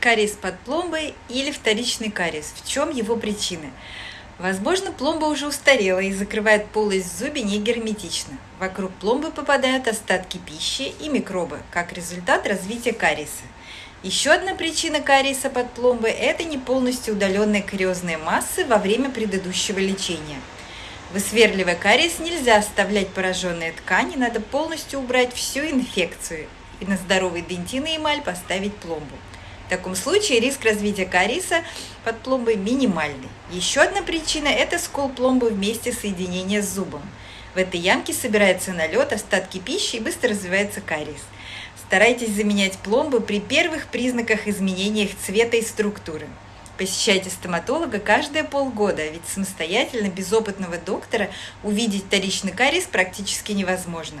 кариес под пломбой или вторичный кариес. В чем его причины? Возможно, пломба уже устарела и закрывает полость в зубе не герметично. Вокруг пломбы попадают остатки пищи и микробы, как результат развития кариеса. Еще одна причина кариеса под пломбой – это не полностью удаленные кариозные массы во время предыдущего лечения. Высверливая кариес нельзя оставлять пораженные ткани, надо полностью убрать всю инфекцию и на здоровый дентин и эмаль поставить пломбу. В таком случае риск развития кариеса под пломбой минимальный. Еще одна причина – это скол пломбы вместе соединения с зубом. В этой ямке собирается налет, остатки пищи и быстро развивается кариес. Старайтесь заменять пломбы при первых признаках изменения их цвета и структуры. Посещайте стоматолога каждые полгода, ведь самостоятельно, без опытного доктора, увидеть вторичный кариес практически невозможно.